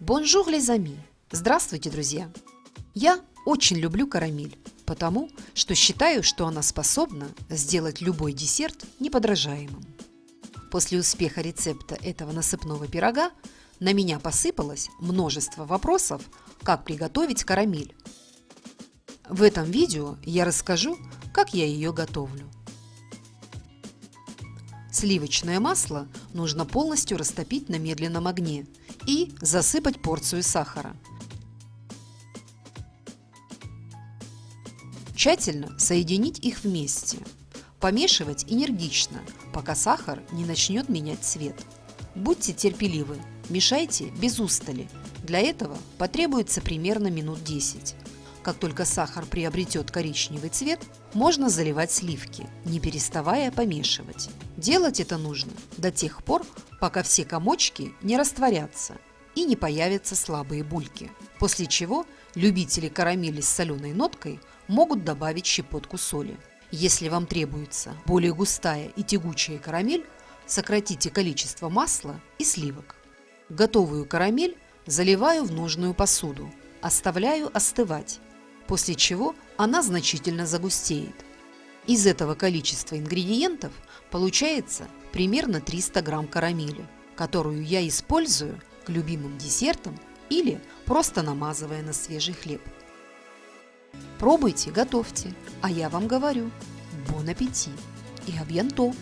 Bonjour, les amis! Здравствуйте, друзья! Я очень люблю карамель, потому что считаю, что она способна сделать любой десерт неподражаемым. После успеха рецепта этого насыпного пирога на меня посыпалось множество вопросов, как приготовить карамель. В этом видео я расскажу, как я ее готовлю. Сливочное масло нужно полностью растопить на медленном огне и засыпать порцию сахара. Тщательно соединить их вместе. Помешивать энергично, пока сахар не начнет менять цвет. Будьте терпеливы, мешайте без устали. Для этого потребуется примерно минут 10. Как только сахар приобретет коричневый цвет, можно заливать сливки, не переставая помешивать. Делать это нужно до тех пор, пока все комочки не растворятся и не появятся слабые бульки. После чего любители карамели с соленой ноткой могут добавить щепотку соли. Если вам требуется более густая и тягучая карамель, сократите количество масла и сливок. Готовую карамель заливаю в нужную посуду, оставляю остывать после чего она значительно загустеет. Из этого количества ингредиентов получается примерно 300 грамм карамели, которую я использую к любимым десертам или просто намазывая на свежий хлеб. Пробуйте, готовьте, а я вам говорю, бон аппетит и абьянто!